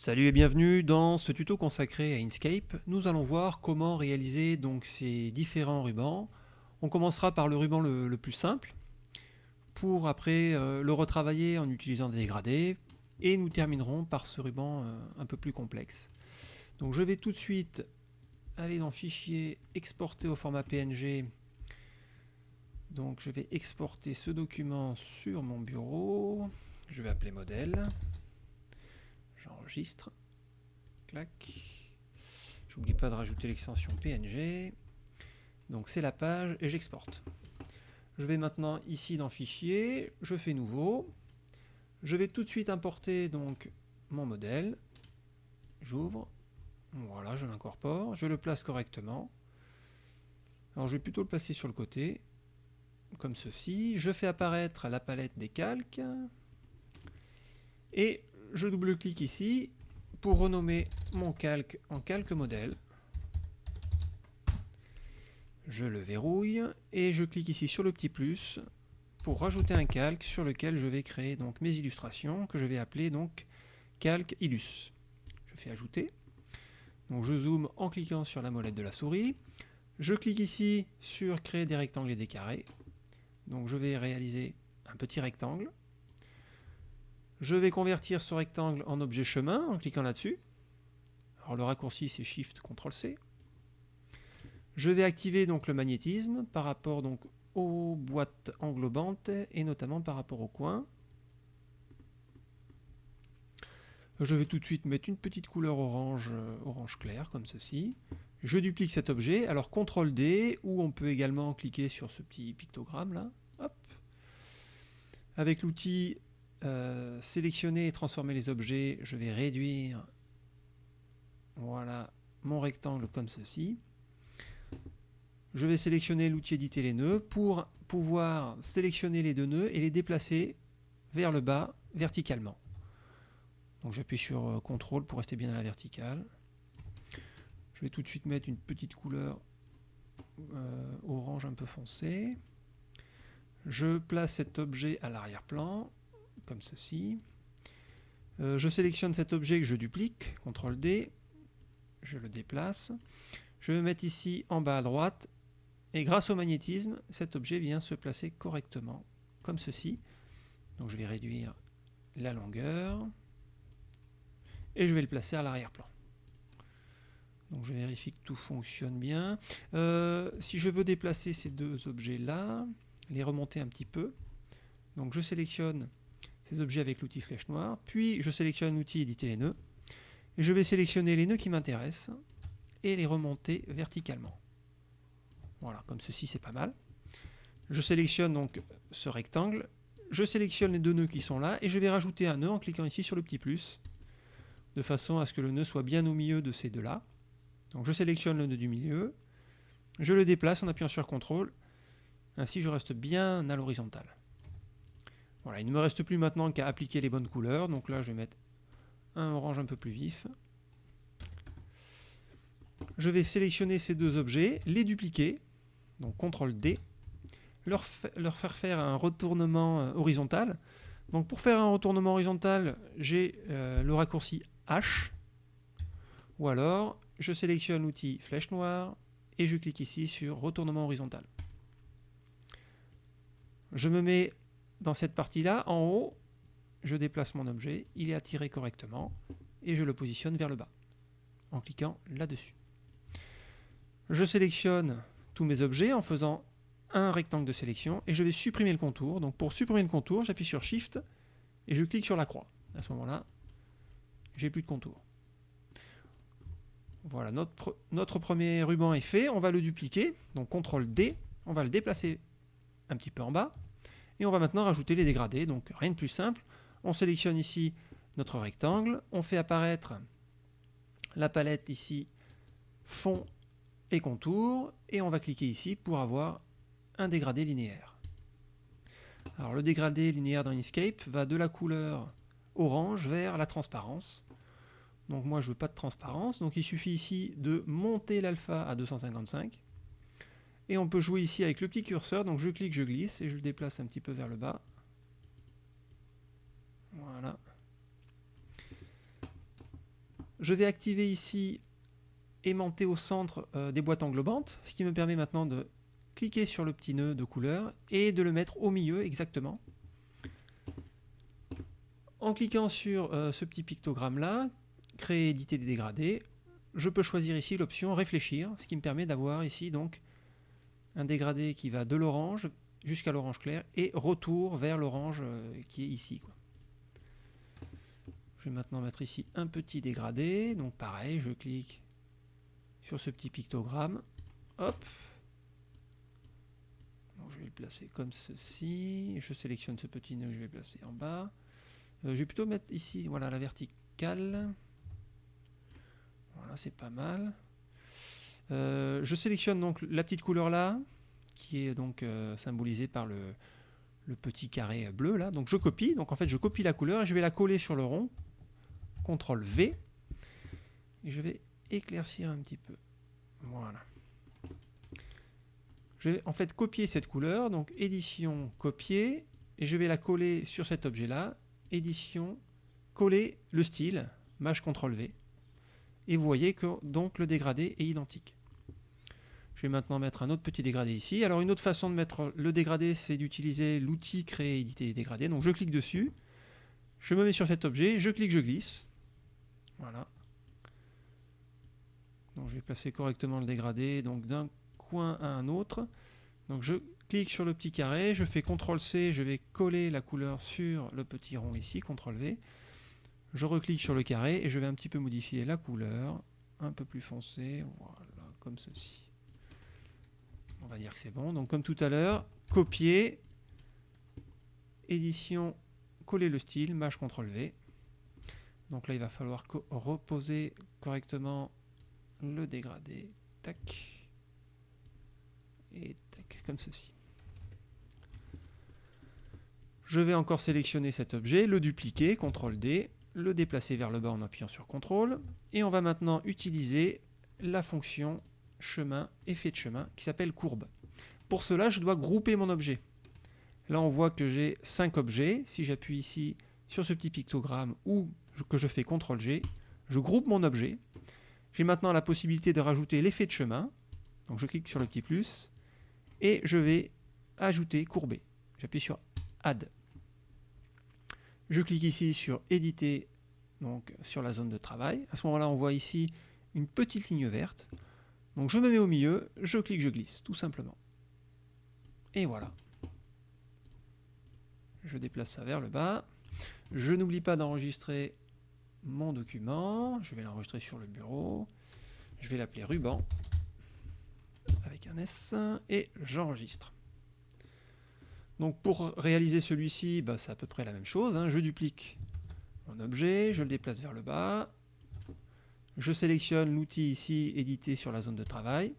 Salut et bienvenue dans ce tuto consacré à Inkscape. Nous allons voir comment réaliser donc ces différents rubans. On commencera par le ruban le, plus simple pour après euh, le retravailler en utilisant des dégradés et nous terminerons par ce ruban euh, un peu plus complexe. Donc je vais tout de suite aller dans Fichier, exporter au format PNG. Donc je vais exporter ce document sur mon bureau. Je vais appeler modèle. J'enregistre. Clac. J'oublie pas de rajouter l'extension PNG. Donc c'est la page et j'exporte. Je vais maintenant ici dans Fichier, je fais Nouveau. Je vais tout de suite importer donc mon modèle. J'ouvre. Voilà, je l'incorpore. Je le place correctement. Alors je vais plutôt le placer sur le côté, comme ceci. Je fais apparaître la palette des calques. Et je double-clique ici pour renommer mon calque en calque modèle. Je le verrouille et je clique ici sur le petit plus pour rajouter un calque sur lequel je vais créer donc mes illustrations que je vais appeler donc calque illus. Je fais ajouter. Donc je zoome en cliquant sur la molette de la souris. Je clique ici sur créer des rectangles et des carrés. Donc je vais réaliser un petit rectangle. Je vais convertir ce rectangle en objet chemin en cliquant là-dessus. Alors le raccourci c'est Shift CTRL C. Je vais activer donc le magnétisme par rapport donc aux boîtes englobantes et notamment par rapport au coin. Je vais tout de suite mettre une petite couleur orange, euh, orange clair comme ceci. Je duplique cet objet. Alors CTRL D ou on peut également cliquer sur ce petit pictogramme là. Avec l'outil euh, sélectionner et transformer les objets, je vais réduire voilà mon rectangle comme ceci. Je vais sélectionner l'outil éditer les nœuds pour pouvoir sélectionner les deux nœuds et les déplacer vers le bas verticalement. Donc j'appuie sur euh, CTRL pour rester bien à la verticale. Je vais tout de suite mettre une petite couleur euh, orange un peu foncé. Je place cet objet à l'arrière-plan comme ceci. Euh, je sélectionne cet objet que je duplique, CTRL D, je le déplace. Je vais mettre ici en bas à droite, et grâce au magnétisme, cet objet vient se placer correctement, comme ceci. Donc je vais réduire la longueur, et je vais le placer à l'arrière-plan. Donc je vérifie que tout fonctionne bien. Euh, si je veux déplacer ces deux objets-là, les remonter un petit peu, donc je sélectionne ces objets avec l'outil flèche noire, puis je sélectionne l'outil éditer les nœuds, et je vais sélectionner les nœuds qui m'intéressent, et les remonter verticalement. Voilà, comme ceci c'est pas mal. Je sélectionne donc ce rectangle, je sélectionne les deux nœuds qui sont là, et je vais rajouter un nœud en cliquant ici sur le petit plus, de façon à ce que le nœud soit bien au milieu de ces deux-là. Donc je sélectionne le nœud du milieu, je le déplace en appuyant sur CTRL, ainsi je reste bien à l'horizontale. Voilà, il ne me reste plus maintenant qu'à appliquer les bonnes couleurs. Donc là, je vais mettre un orange un peu plus vif. Je vais sélectionner ces deux objets, les dupliquer, donc CTRL D, leur, leur faire faire un retournement euh, horizontal. Donc pour faire un retournement horizontal, j'ai euh, le raccourci H, ou alors je sélectionne l'outil flèche noire et je clique ici sur retournement horizontal. Je me mets dans cette partie-là, en haut, je déplace mon objet, il est attiré correctement, et je le positionne vers le bas, en cliquant là-dessus. Je sélectionne tous mes objets en faisant un rectangle de sélection, et je vais supprimer le contour. Donc pour supprimer le contour, j'appuie sur Shift, et je clique sur la croix. À ce moment-là, j'ai plus de contour. Voilà, notre, notre premier ruban est fait, on va le dupliquer, donc CTRL D, on va le déplacer un petit peu en bas, et on va maintenant rajouter les dégradés, donc rien de plus simple. On sélectionne ici notre rectangle, on fait apparaître la palette ici, fond et contour, et on va cliquer ici pour avoir un dégradé linéaire. Alors le dégradé linéaire dans Inkscape va de la couleur orange vers la transparence. Donc moi je veux pas de transparence, donc il suffit ici de monter l'alpha à 255 et on peut jouer ici avec le petit curseur, donc je clique, je glisse, et je le déplace un petit peu vers le bas. Voilà. Je vais activer ici aimanté au centre euh, des boîtes englobantes, ce qui me permet maintenant de cliquer sur le petit nœud de couleur et de le mettre au milieu exactement. En cliquant sur euh, ce petit pictogramme là, créer, éditer des dégradés, je peux choisir ici l'option réfléchir, ce qui me permet d'avoir ici donc un dégradé qui va de l'orange jusqu'à l'orange clair et retour vers l'orange euh, qui est ici. Je vais maintenant mettre ici un petit dégradé, donc pareil, je clique sur ce petit pictogramme, hop, je vais le placer comme ceci, je sélectionne ce petit nœud, je vais placer en bas, euh, je vais plutôt mettre ici, voilà, la verticale, voilà, c'est pas mal. Euh, je sélectionne donc la petite couleur là, qui est donc euh, symbolisée par le, petit carré bleu là. Donc je copie, donc en fait je copie la couleur et je vais la coller sur le rond. CTRL V. Et je vais éclaircir un petit peu. Voilà. Je vais en fait copier cette couleur, donc édition, copier, et je vais la coller sur cet objet là. Édition, coller le style, Maj CTRL V et vous voyez que donc le dégradé est identique. Je vais maintenant mettre un autre petit dégradé ici. Alors une autre façon de mettre le dégradé, c'est d'utiliser l'outil créer, éditer, dégradé. Donc je clique dessus, je me mets sur cet objet, je clique, je glisse. Voilà. Donc je vais placer correctement le dégradé donc d'un coin à un autre. Donc je clique sur le petit carré, je fais CTRL C, je vais coller la couleur sur le petit rond ici, CTRL V. Je reclique sur le carré et je vais un petit peu modifier la couleur, un peu plus foncé, voilà, comme ceci. On va dire que c'est bon. Donc comme tout à l'heure, copier, édition, coller le style, Maj CTRL V. Donc là, il va falloir reposer correctement le dégradé. Tac. Et tac, comme ceci. Je vais encore sélectionner cet objet, le dupliquer, CTRL D, le déplacer vers le bas en appuyant sur CTRL. Et on va maintenant utiliser la fonction chemin, effet de chemin, qui s'appelle courbe. Pour cela, je dois grouper mon objet. Là, on voit que j'ai 5 objets. Si j'appuie ici sur ce petit pictogramme ou que je fais CTRL-G, je groupe mon objet. J'ai maintenant la possibilité de rajouter l'effet de chemin. Donc je clique sur le petit plus et je vais ajouter courber. J'appuie sur Add. Je clique ici sur éditer, donc sur la zone de travail. À ce moment-là, on voit ici une petite ligne verte. Donc je me mets au milieu, je clique, je glisse, tout simplement. Et voilà. Je déplace ça vers le bas. Je n'oublie pas d'enregistrer mon document. Je vais l'enregistrer sur le bureau. Je vais l'appeler ruban avec un S et j'enregistre. Donc pour réaliser celui-ci, bah, c'est à peu près la même chose. Hein. Je duplique mon objet, je le déplace vers le bas. Je sélectionne l'outil ici, éditer sur la zone de travail.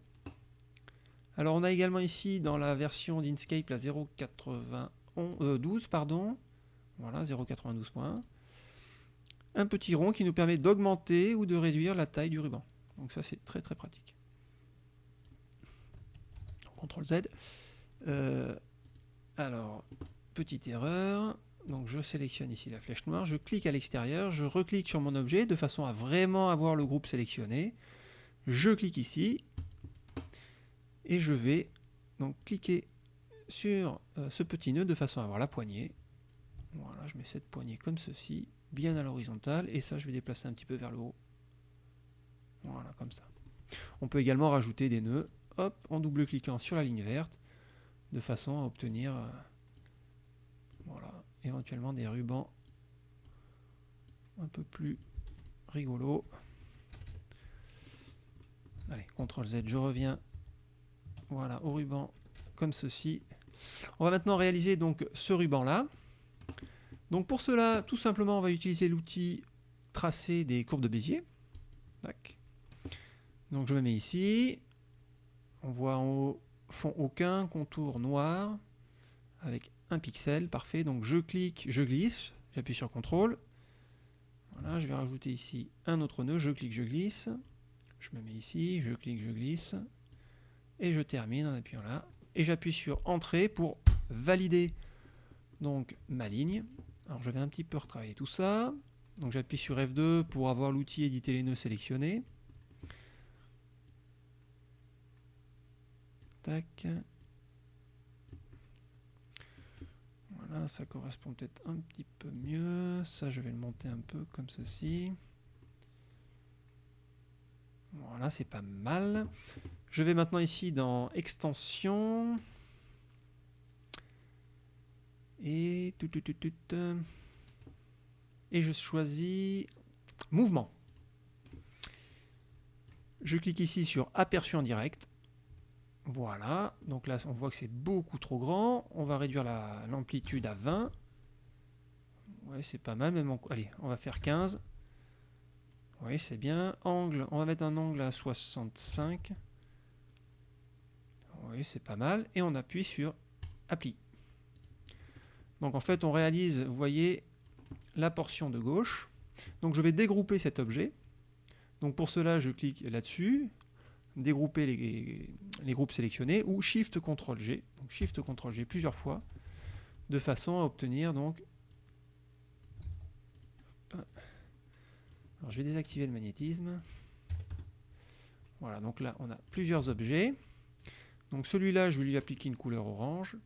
Alors on a également ici dans la version d'Inkscape la 0.92, euh, pardon. Voilà, 0.92 points. Un petit rond qui nous permet d'augmenter ou de réduire la taille du ruban. Donc ça c'est très très pratique. CTRL Z. Euh, alors, petite erreur. Donc je sélectionne ici la flèche noire, je clique à l'extérieur, je reclique sur mon objet de façon à vraiment avoir le groupe sélectionné. Je clique ici et je vais donc cliquer sur euh, ce petit nœud de façon à avoir la poignée. Voilà, je mets cette poignée comme ceci, bien à l'horizontale, et ça je vais déplacer un petit peu vers le haut. Voilà, comme ça. On peut également rajouter des nœuds, hop, en double-cliquant sur la ligne verte, de façon à obtenir euh, éventuellement des rubans un peu plus rigolos. Allez, CTRL Z, je reviens voilà, au ruban comme ceci. On va maintenant réaliser donc ce ruban là. Donc pour cela, tout simplement, on va utiliser l'outil tracer des courbes de Bézier. Donc je me mets ici. On voit en fond aucun, contour noir, avec un pixel, parfait. Donc je clique, je glisse, j'appuie sur CTRL. Voilà, je vais rajouter ici un autre nœud, je clique, je glisse. Je me mets ici, je clique, je glisse. Et je termine en appuyant là. Et j'appuie sur Entrée pour valider donc ma ligne. Alors je vais un petit peu retravailler tout ça. Donc j'appuie sur F2 pour avoir l'outil éditer les nœuds sélectionné. Tac. Ça correspond peut-être un petit peu mieux. Ça, je vais le monter un peu comme ceci. Voilà, c'est pas mal. Je vais maintenant ici dans extension. Et tout, tout, tout, tout, et je choisis mouvement. Je clique ici sur aperçu en direct. Voilà, donc là on voit que c'est beaucoup trop grand. On va réduire l'amplitude à 20. Ouais, c'est pas mal, même allez, on va faire 15. Oui, c'est bien. Angle, on va mettre un angle à 65. Oui, c'est pas mal. Et on appuie sur Appli. Donc en fait, on réalise, vous voyez, la portion de gauche. Donc je vais dégrouper cet objet. Donc pour cela, je clique là-dessus, dégrouper les, groupes sélectionnés, ou Shift Ctrl G, donc Shift Ctrl G plusieurs fois, de façon à obtenir donc. Alors je vais désactiver le magnétisme. Voilà, donc là on a plusieurs objets. Donc celui-là, je vais lui appliquer une couleur orange.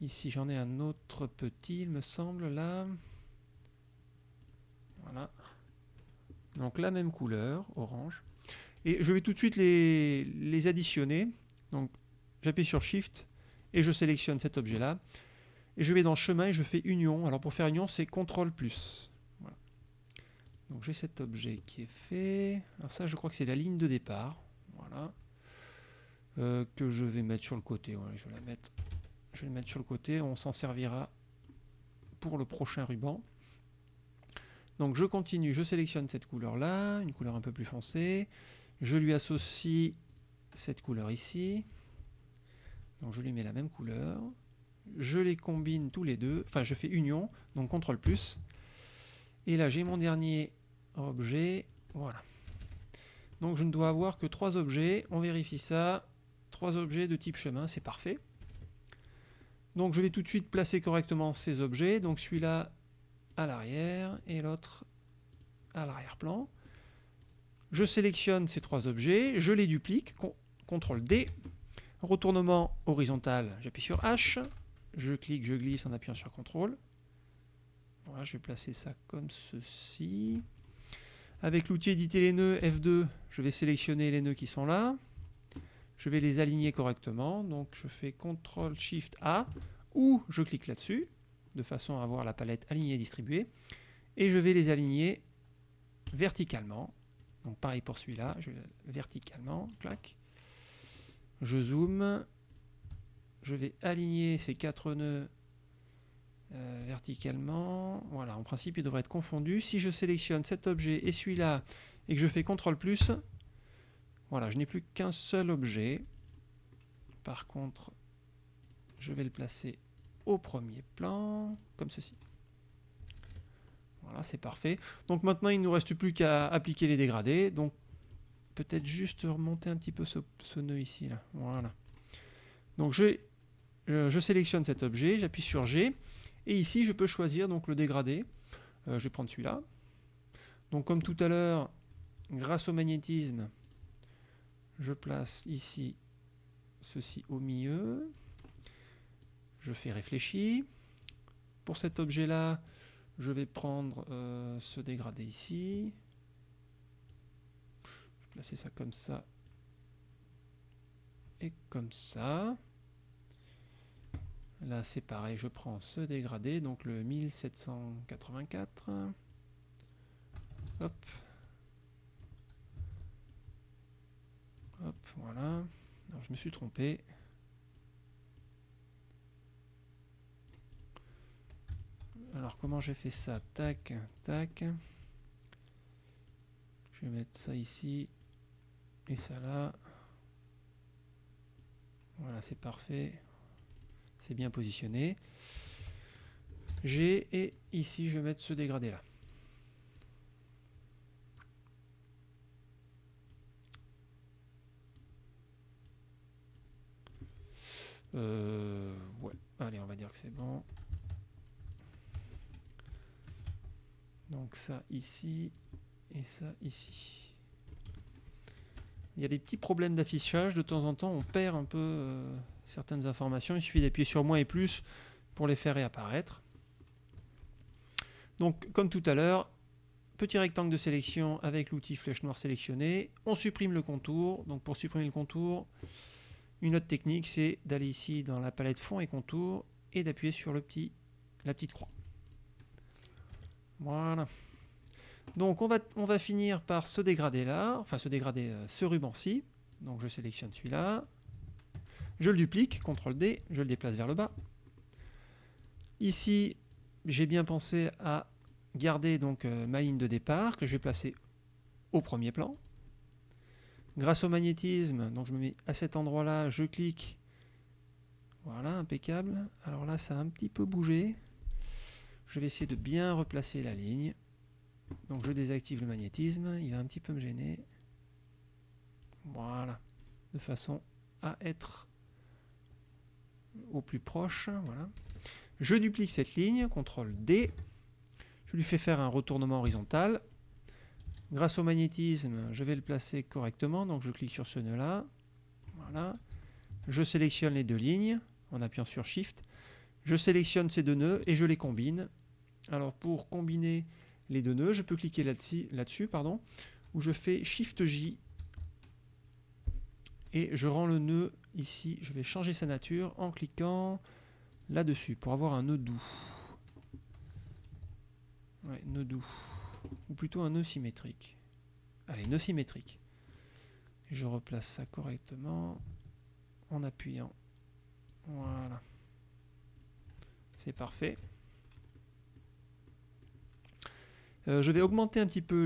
Ici, j'en ai un autre petit, il me semble, là. Voilà. Donc la même couleur, orange. Et je vais tout de suite les, additionner. Donc j'appuie sur Shift et je sélectionne cet objet-là. Et je vais dans chemin et je fais union. Alors pour faire union, c'est CTRL plus. Donc j'ai cet objet qui est fait. Alors ça, je crois que c'est la ligne de départ. Voilà. Euh, que je vais mettre sur le côté. Je vais la je vais mettre sur le côté, on s'en servira pour le prochain ruban. Donc je continue, je sélectionne cette couleur-là, une couleur un peu plus foncée. Je lui associe cette couleur ici. Je lui mets la même couleur. Je les combine tous les deux, enfin je fais union, donc CTRL plus. Et là j'ai mon dernier objet, voilà. Donc je ne dois avoir que trois objets, on vérifie ça. Trois objets de type chemin, c'est parfait. Donc je vais tout de suite placer correctement ces objets. Donc celui-là à l'arrière et l'autre à l'arrière-plan. Je sélectionne ces trois objets, je les duplique, CTRL D. Retournement horizontal, j'appuie sur H. Je clique, je glisse en appuyant sur CTRL. Je vais placer ça comme ceci. Avec l'outil éditer les nœuds F2, je vais sélectionner les nœuds qui sont là. Je vais les aligner correctement. Donc je fais CTRL SHIFT A ou je clique là-dessus de façon à avoir la palette alignée et distribuée. Et je vais les aligner verticalement. Donc pareil pour celui-là, je verticalement, clac. Je zoome. Je vais aligner ces quatre nœuds euh, verticalement. Voilà, en principe, ils devraient être confondus. Si je sélectionne cet objet et celui-là et que je fais CTRL+, voilà, je n'ai plus qu'un seul objet. Par contre, je vais le placer au premier plan, comme ceci. Voilà, c'est parfait. Donc maintenant, il ne nous reste plus qu'à appliquer les dégradés. Donc peut-être juste remonter un petit peu ce, nœud ici. Là. Voilà. Donc je, sélectionne cet objet, j'appuie sur G. Et ici, je peux choisir donc le dégradé. Euh, je vais prendre celui-là. Donc comme tout à l'heure, grâce au magnétisme, je place ici ceci au milieu. Je fais réfléchir. Pour cet objet-là, je vais prendre euh, ce dégradé ici. Je vais placer ça comme ça. Et comme ça. Là, c'est pareil, je prends ce dégradé, donc le 1784. Hop. Hop, voilà. Je me suis trompé. Alors, comment j'ai fait ça? Tac, tac. Je vais mettre ça ici et ça là. Voilà, c'est parfait. C'est bien positionné. J'ai et ici, je vais mettre ce dégradé là. Euh, ouais, allez, on va dire que c'est bon. Donc ça ici et ça ici. Il y a des petits problèmes d'affichage. De temps en temps, on perd un peu euh, certaines informations. Il suffit d'appuyer sur moins et plus pour les faire réapparaître. Donc, comme tout à l'heure, petit rectangle de sélection avec l'outil flèche noire sélectionnée. On supprime le contour. Donc, pour supprimer le contour, une autre technique, c'est d'aller ici dans la palette fond et contour et d'appuyer sur le petit, la petite croix. Voilà. Donc on va, finir par ce dégradé là, enfin ce dégradé, euh, ce ruban-ci. Donc je sélectionne celui-là, je le duplique, CTRL D, je le déplace vers le bas. Ici, j'ai bien pensé à garder donc euh, ma ligne de départ que je vais placer au premier plan. Grâce au magnétisme, donc je me mets à cet endroit-là, je clique. Voilà, impeccable. Alors là, ça a un petit peu bougé. Je vais essayer de bien replacer la ligne. Donc je désactive le magnétisme, il va un petit peu me gêner. Voilà, de façon à être au plus proche. Voilà. Je duplique cette ligne, CTRL D. Je lui fais faire un retournement horizontal. Grâce au magnétisme, je vais le placer correctement. Donc je clique sur ce nœud-là. Voilà. Je sélectionne les deux lignes en appuyant sur Shift. Je sélectionne ces deux nœuds et je les combine. Alors pour combiner les deux nœuds, je peux cliquer là-dessus, là pardon, je fais Shift J et je rends le nœud ici. Je vais changer sa nature en cliquant là-dessus pour avoir un nœud doux. Ouais, nœud doux. Ou plutôt un nœud symétrique. Allez, nœud symétrique. Je replace ça correctement en appuyant. Voilà. C'est parfait. Euh, je vais augmenter un petit peu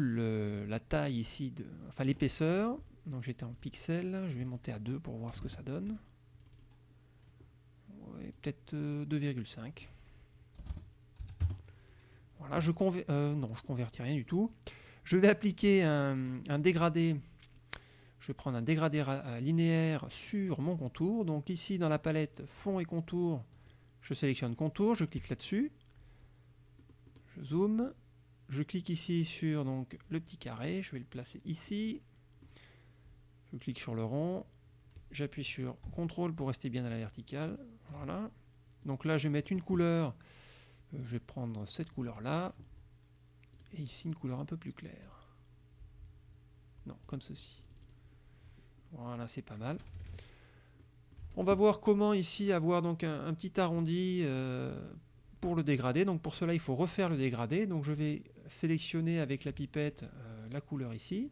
la taille ici, de, enfin l'épaisseur. Donc j'étais en pixels, je vais monter à 2 pour voir ce que ça donne. Peut-être 2,5. Euh, voilà, je euh, non, je convertis rien du tout. Je vais appliquer un, dégradé. Je vais prendre un dégradé linéaire sur mon contour. Donc ici dans la palette fond et contour, je sélectionne contour, je clique là-dessus. Je zoome, je clique ici sur le petit carré, je vais le placer ici. Je clique sur le rond, j'appuie sur CTRL pour rester bien à la verticale. Voilà. Donc là, je vais mettre une couleur. Euh, je vais prendre cette couleur-là. Et ici, une couleur un peu plus claire. Non, comme ceci. Voilà, c'est pas mal. On va voir comment ici avoir donc un, petit arrondi euh, pour le dégradé. Donc pour cela, il faut refaire le dégradé. Donc je vais sélectionner avec la pipette euh, la couleur ici.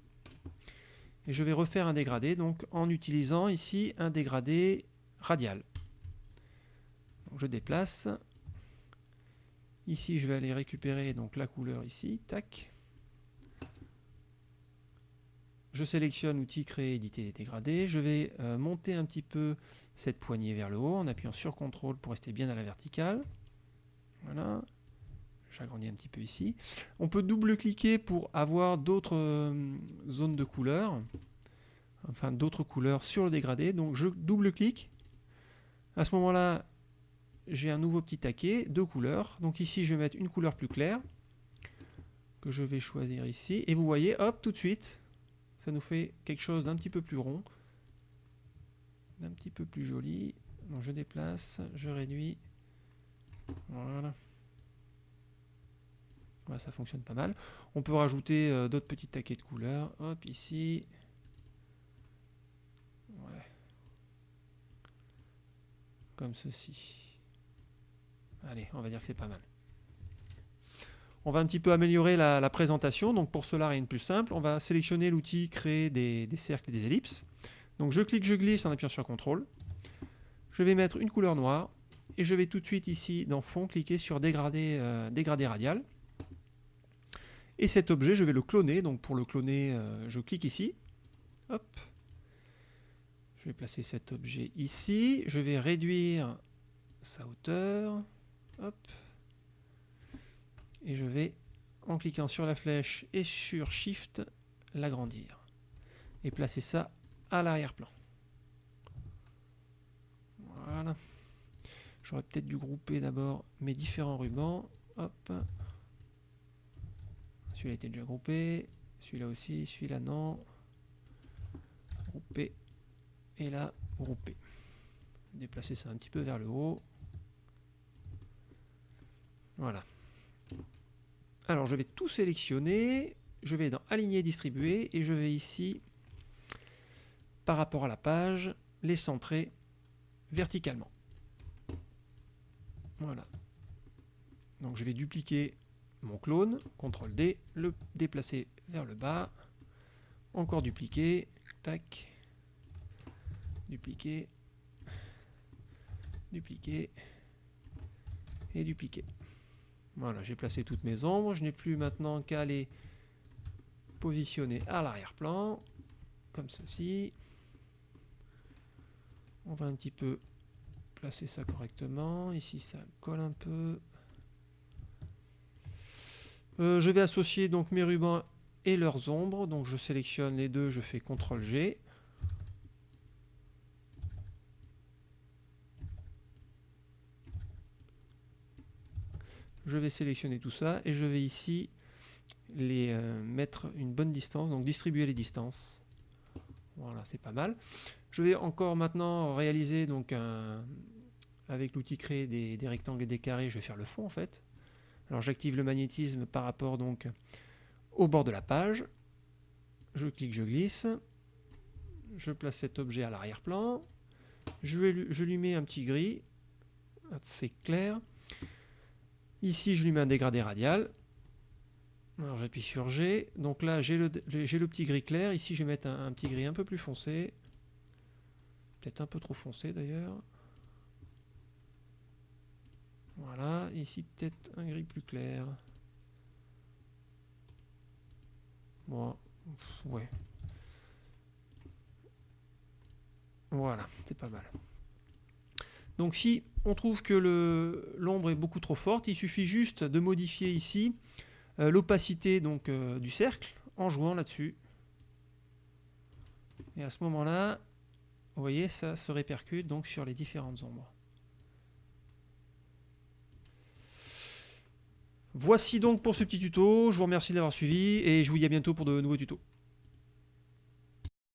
Et je vais refaire un dégradé donc en utilisant ici un dégradé radial. je déplace. Ici, je vais aller récupérer donc la couleur ici. Tac. Je sélectionne outil créer, éditer, dégradé. Je vais euh, monter un petit peu cette poignée vers le haut en appuyant sur CTRL pour rester bien à la verticale. Voilà. J'agrandis un petit peu ici. On peut double-cliquer pour avoir d'autres euh, zones de couleurs, enfin d'autres couleurs sur le dégradé. Donc je double-clique. À ce moment-là, j'ai un nouveau petit taquet, deux couleurs. Donc ici, je vais mettre une couleur plus claire, que je vais choisir ici. Et vous voyez, hop, tout de suite, ça nous fait quelque chose d'un petit peu plus rond, d'un petit peu plus joli. Donc je déplace, je réduis. Voilà ça fonctionne pas mal. On peut rajouter euh, d'autres petits taquets de couleurs. Hop, ici. Comme ceci. Allez, on va dire que c'est pas mal. On va un petit peu améliorer la, présentation. Donc pour cela, rien de plus simple. On va sélectionner l'outil créer des, cercles et des ellipses. Donc je clique, je glisse en appuyant sur CTRL. Je vais mettre une couleur noire. Et je vais tout de suite ici dans fond cliquer sur dégradé, euh, dégradé radial. Et cet objet, je vais le cloner. Donc pour le cloner, euh, je clique ici. Hop. Je vais placer cet objet ici. Je vais réduire sa hauteur. Hop. Et je vais, en cliquant sur la flèche et sur Shift, l'agrandir. Et placer ça à l'arrière-plan. Voilà. J'aurais peut-être dû grouper d'abord mes différents rubans. Hop. Celui-là était déjà groupé. Celui-là aussi. Celui-là non. Groupé. Et là, groupé. Déplacer ça un petit peu vers le haut. Voilà. Alors je vais tout sélectionner. Je vais dans Aligner, distribuer. Et je vais ici, par rapport à la page, les centrer verticalement. Voilà. Donc je vais dupliquer mon clone, CTRL D, le déplacer vers le bas, encore dupliquer, tac, dupliquer, dupliquer et dupliquer. Voilà, j'ai placé toutes mes ombres, je n'ai plus maintenant qu'à les positionner à l'arrière-plan, comme ceci. On va un petit peu placer ça correctement. Ici, ça colle un peu. Euh, je vais associer donc mes rubans et leurs ombres. Donc je sélectionne les deux, je fais CTRL G. Je vais sélectionner tout ça et je vais ici les euh, mettre une bonne distance, donc distribuer les distances. Voilà, c'est pas mal. Je vais encore maintenant réaliser donc avec l'outil créer des, rectangles et des carrés, je vais faire le fond en fait. Alors j'active le magnétisme par rapport donc au bord de la page. Je clique, je glisse. Je place cet objet à l'arrière-plan. Je, lui mets un petit gris. C'est clair. Ici, je lui mets un dégradé radial. Alors j'appuie sur G. Donc là, j'ai le, petit gris clair. Ici, je vais mettre un petit gris un peu plus foncé. Peut-être un peu trop foncé d'ailleurs. Voilà, ici peut-être un gris plus clair. Voilà, c'est pas mal. Donc si on trouve que l'ombre est beaucoup trop forte, il suffit juste de modifier ici euh, l'opacité euh, du cercle en jouant là-dessus. Et à ce moment-là, vous voyez, ça se répercute donc sur les différentes ombres. Voici donc pour ce petit tuto, je vous remercie d'avoir suivi et je vous dis à bientôt pour de nouveaux tutos.